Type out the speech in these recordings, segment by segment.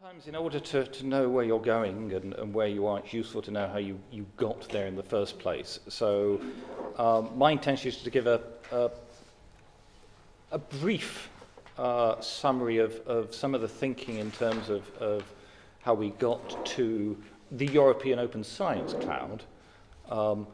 Sometimes in order to, to know where you're going and, and where you are, it's useful to know how you, you got there in the first place. So um, my intention is to give a, a, a brief uh, summary of, of some of the thinking in terms of, of how we got to the European Open Science Cloud um,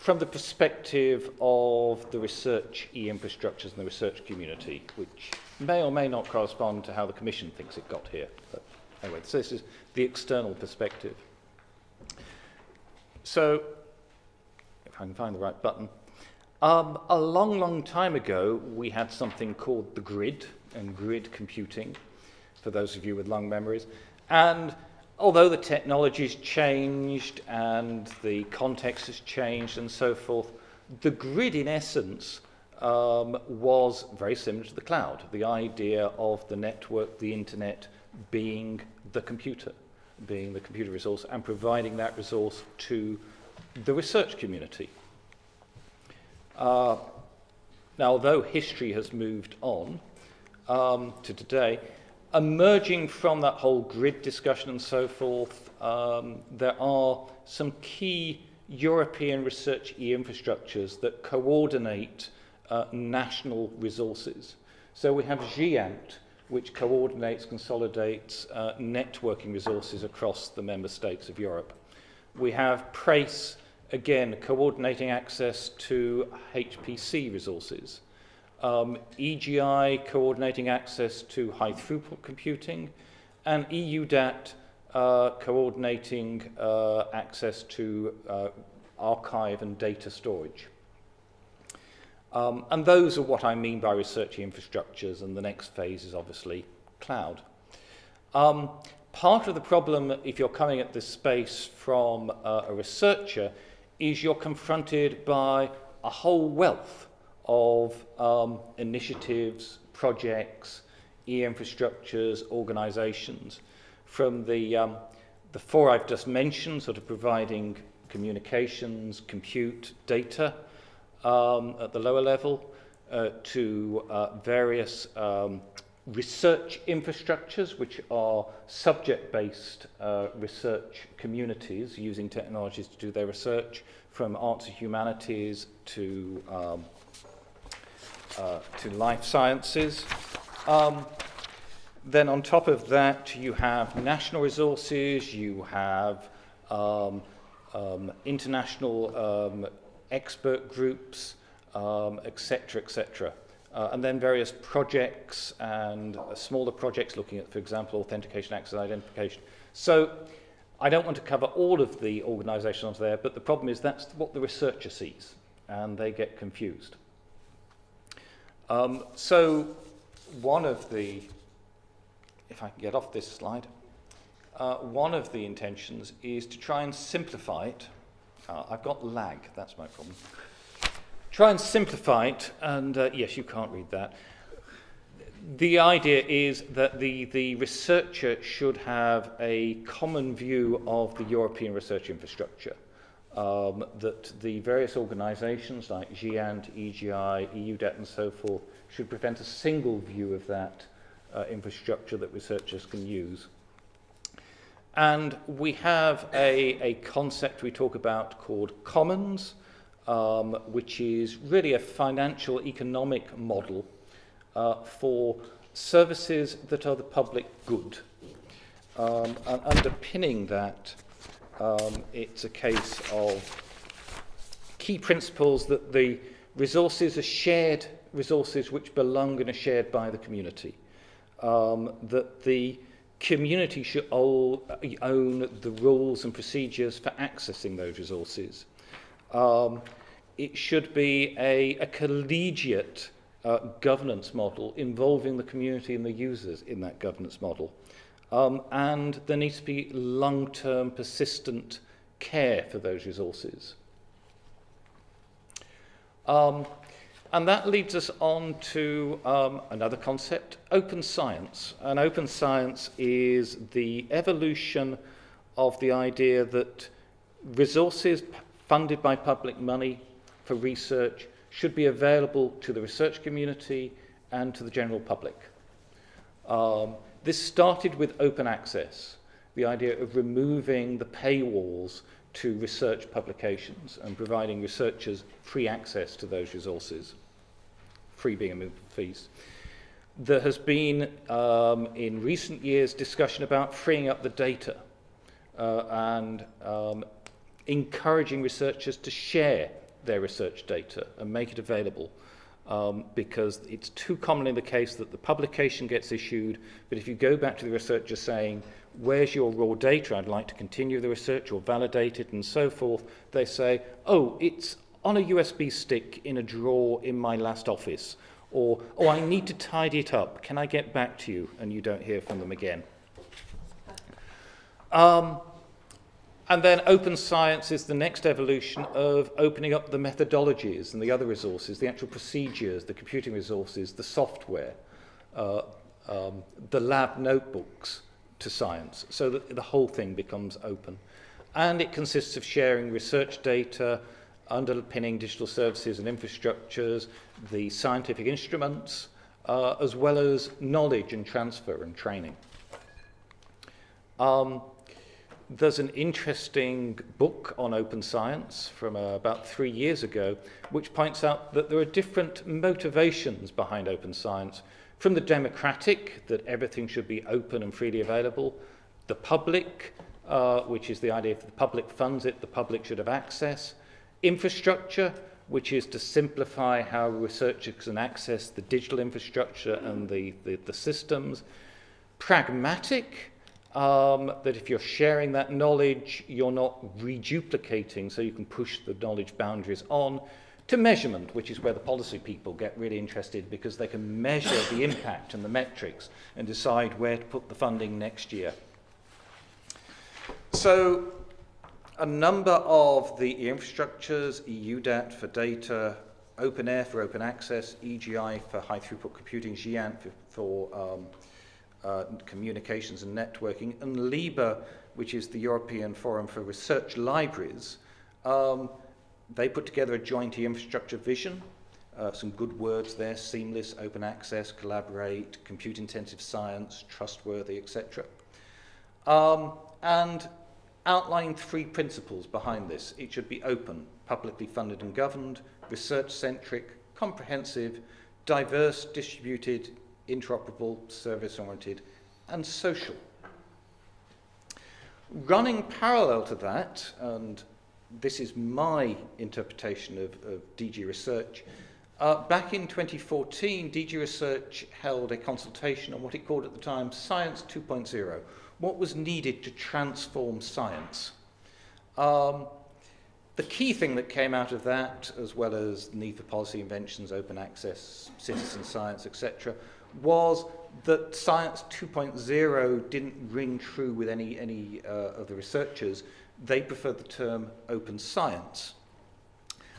from the perspective of the research e-infrastructures and the research community, which may or may not correspond to how the Commission thinks it got here. But anyway, so this is the external perspective. So, if I can find the right button, um, a long, long time ago, we had something called the grid and grid computing, for those of you with long memories. And although the technology's changed and the context has changed and so forth, the grid in essence um, was very similar to the cloud. The idea of the network, the internet, being the computer, being the computer resource and providing that resource to the research community. Uh, now, although history has moved on um, to today, emerging from that whole grid discussion and so forth, um, there are some key European research e-infrastructures that coordinate uh, national resources. So we have GÉANT, which coordinates, consolidates uh, networking resources across the member states of Europe. We have PRACE, again, coordinating access to HPC resources um, EGI coordinating access to high throughput computing, and EUDAT uh, coordinating uh, access to uh, archive and data storage. Um, and those are what I mean by research infrastructures, and the next phase is obviously cloud. Um, part of the problem, if you're coming at this space from uh, a researcher, is you're confronted by a whole wealth of um, initiatives, projects, e-infrastructures, organizations, from the, um, the four I've just mentioned, sort of providing communications, compute, data um, at the lower level, uh, to uh, various um, research infrastructures, which are subject-based uh, research communities using technologies to do their research, from arts and humanities to um, uh, to life sciences. Um, then on top of that, you have national resources, you have um, um, international um, expert groups, etc., um, etc. Uh, and then various projects and uh, smaller projects looking at, for example, authentication, access, identification. So I don't want to cover all of the organizations there, but the problem is that's what the researcher sees, and they get confused. Um, so one of the, if I can get off this slide, uh, one of the intentions is to try and simplify it. Uh, I've got lag, that's my problem. Try and simplify it, and uh, yes, you can't read that. The idea is that the, the researcher should have a common view of the European research infrastructure um, that the various organizations like GÉANT, EGI, EUDAT and so forth should present a single view of that uh, infrastructure that researchers can use. And we have a, a concept we talk about called commons, um, which is really a financial economic model uh, for services that are the public good. Um, and underpinning that um, it's a case of key principles that the resources are shared resources which belong and are shared by the community. Um, that the community should own the rules and procedures for accessing those resources. Um, it should be a, a collegiate uh, governance model involving the community and the users in that governance model. Um, and there needs to be long-term, persistent care for those resources. Um, and that leads us on to um, another concept, open science. And open science is the evolution of the idea that resources funded by public money for research should be available to the research community and to the general public. Um, this started with open access, the idea of removing the paywalls to research publications and providing researchers free access to those resources, free being a fees. There has been, um, in recent years, discussion about freeing up the data uh, and um, encouraging researchers to share their research data and make it available um, because it's too commonly the case that the publication gets issued, but if you go back to the researcher saying, where's your raw data, I'd like to continue the research or validate it and so forth, they say, oh, it's on a USB stick in a drawer in my last office, or, oh, I need to tidy it up, can I get back to you? And you don't hear from them again. Um, And then open science is the next evolution of opening up the methodologies and the other resources, the actual procedures, the computing resources, the software, uh, um, the lab notebooks to science, so that the whole thing becomes open. And it consists of sharing research data, underpinning digital services and infrastructures, the scientific instruments, uh, as well as knowledge and transfer and training. Um, there's an interesting book on open science from uh, about three years ago, which points out that there are different motivations behind open science, from the democratic, that everything should be open and freely available, the public, uh, which is the idea if the public funds it, the public should have access, infrastructure, which is to simplify how researchers can access the digital infrastructure and the, the, the systems, pragmatic, um, that if you're sharing that knowledge, you're not reduplicating, so you can push the knowledge boundaries on, to measurement, which is where the policy people get really interested because they can measure the impact and the metrics and decide where to put the funding next year. So a number of the infrastructures, EUDAT for data, OpenAIRE for open access, EGI for high throughput computing, GÉANT for, for um, uh, Communications and Networking, and LIBER, which is the European Forum for Research Libraries, um, they put together a joint infrastructure vision, uh, some good words there, seamless, open access, collaborate, compute-intensive science, trustworthy, etc. Um, and outlined three principles behind this. It should be open, publicly funded and governed, research-centric, comprehensive, diverse, distributed, interoperable, service-oriented, and social. Running parallel to that, and this is my interpretation of, of DG Research, uh, back in 2014, DG Research held a consultation on what it called at the time Science 2.0, what was needed to transform science. Um, the key thing that came out of that, as well as need for policy inventions, open access, citizen science, etc., was that Science 2.0 didn't ring true with any, any uh, of the researchers. They preferred the term open science.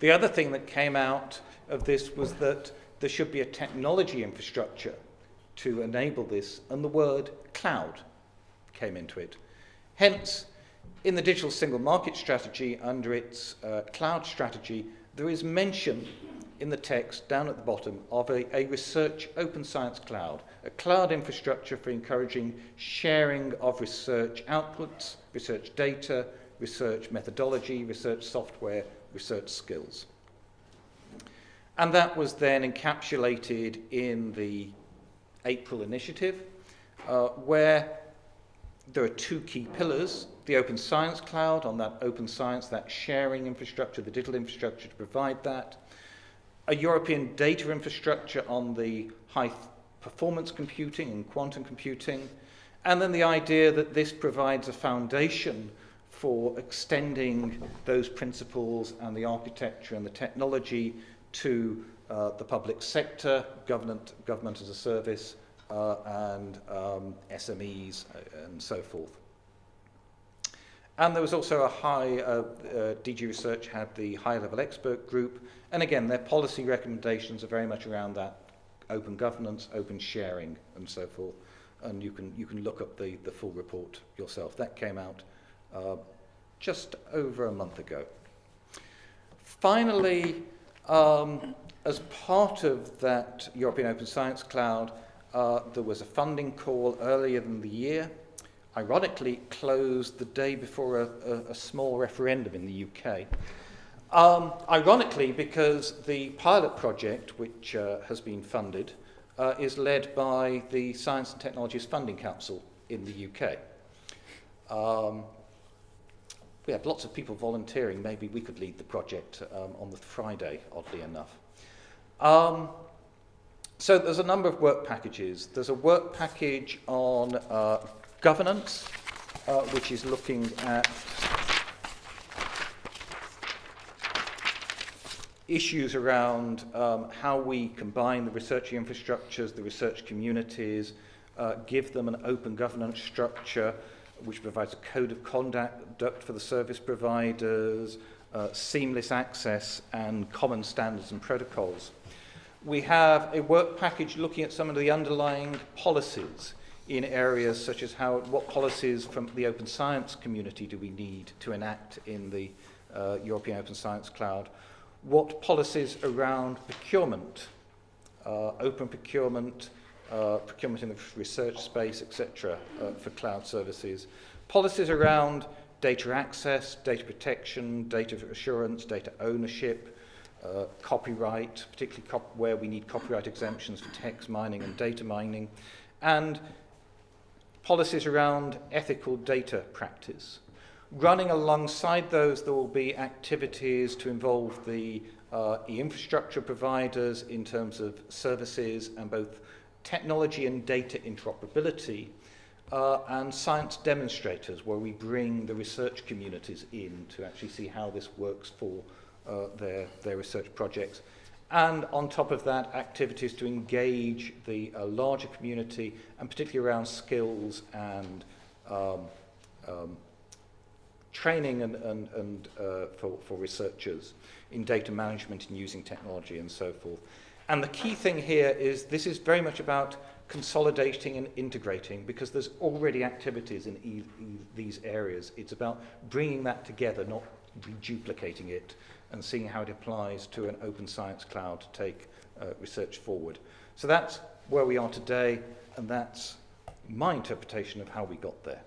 The other thing that came out of this was that there should be a technology infrastructure to enable this, and the word cloud came into it. Hence, in the digital single market strategy, under its uh, cloud strategy, there is mention in the text down at the bottom of a, a research open science cloud, a cloud infrastructure for encouraging sharing of research outputs, research data, research methodology, research software, research skills. And that was then encapsulated in the April initiative, uh, where there are two key pillars, the open science cloud on that open science, that sharing infrastructure, the digital infrastructure to provide that, a European data infrastructure on the high performance computing and quantum computing, and then the idea that this provides a foundation for extending those principles and the architecture and the technology to uh, the public sector, government, government as a service, and um, SMEs uh, and so forth. And there was also a high, uh, uh, DG Research had the high level expert group, and again, their policy recommendations are very much around that open governance, open sharing, and so forth. And you can, you can look up the, the full report yourself. That came out uh, just over a month ago. Finally, um, as part of that European Open Science Cloud, uh, there was a funding call earlier in the year, ironically closed the day before a, a, a small referendum in the UK. Um, ironically, because the pilot project, which uh, has been funded, uh, is led by the Science and Technologies Funding Council in the UK. Um, we had lots of people volunteering. Maybe we could lead the project um, on the Friday, oddly enough. So there's a number of work packages. There's a work package on uh, governance, uh, which is looking at issues around um, how we combine the research infrastructures, the research communities, uh, give them an open governance structure which provides a code of conduct for the service providers, uh, seamless access and common standards and protocols. We have a work package looking at some of the underlying policies in areas such as how, what policies from the open science community do we need to enact in the uh, European Open Science Cloud? What policies around procurement, uh, open procurement, uh, procurement in the research space, etc., uh, for cloud services. Policies around data access, data protection, data assurance, data ownership, uh, copyright, particularly cop where we need copyright exemptions for text mining and data mining, and policies around ethical data practice. Running alongside those, there will be activities to involve the uh, infrastructure providers in terms of services and both technology and data interoperability, uh, and science demonstrators, where we bring the research communities in to actually see how this works for uh, their, their research projects. And on top of that, activities to engage the uh, larger community, and particularly around skills and um, um, training and, and, and uh, for, for researchers in data management and using technology and so forth. And the key thing here is this is very much about consolidating and integrating because there's already activities in e these areas. It's about bringing that together, not duplicating it and seeing how it applies to an open science cloud to take uh, research forward. So that's where we are today, and that's my interpretation of how we got there.